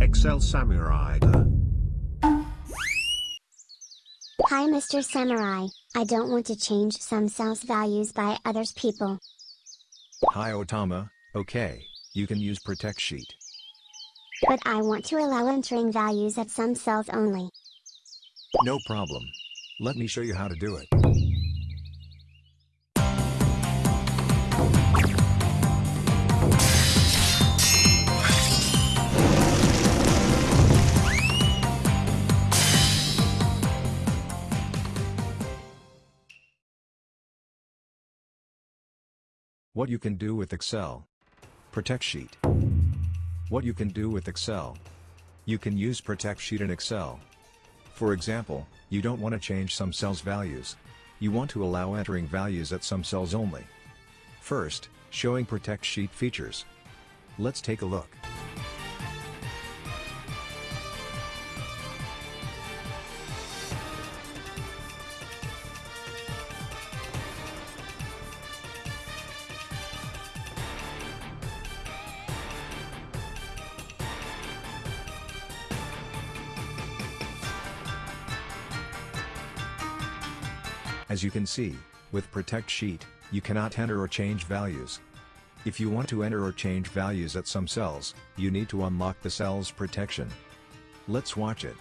Excel Samurai. Hi Mr. Samurai, I don't want to change some cells values by others people. Hi Otama, okay, you can use Protect Sheet. But I want to allow entering values at some cells only. No problem. Let me show you how to do it. What you can do with Excel. Protect Sheet. What you can do with Excel. You can use Protect Sheet in Excel. For example, you don't want to change some cells values. You want to allow entering values at some cells only. First, showing Protect Sheet features. Let's take a look. As you can see, with Protect Sheet, you cannot enter or change values. If you want to enter or change values at some cells, you need to unlock the cell's protection. Let's watch it.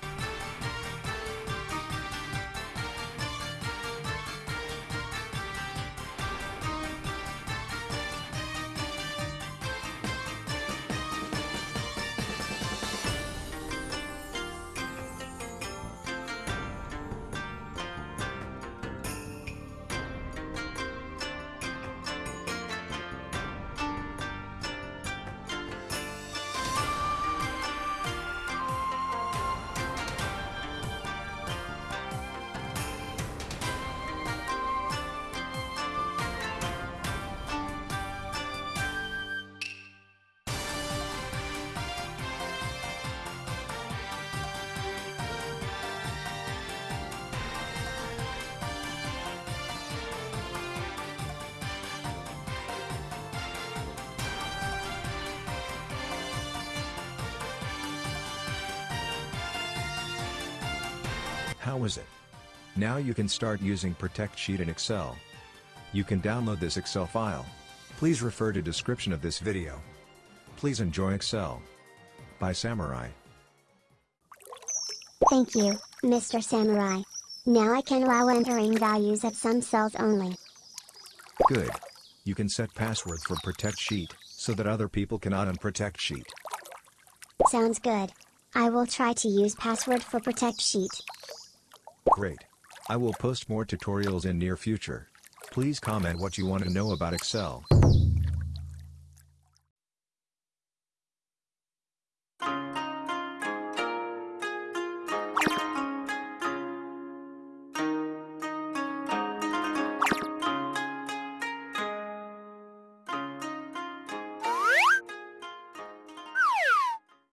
How is it? Now you can start using Protect Sheet in Excel. You can download this Excel file. Please refer to description of this video. Please enjoy Excel. By Samurai. Thank you, Mr. Samurai. Now I can allow entering values at some cells only. Good. You can set password for Protect Sheet, so that other people cannot unprotect Sheet. Sounds good. I will try to use password for Protect Sheet. Great. I will post more tutorials in near future. Please comment what you want to know about Excel.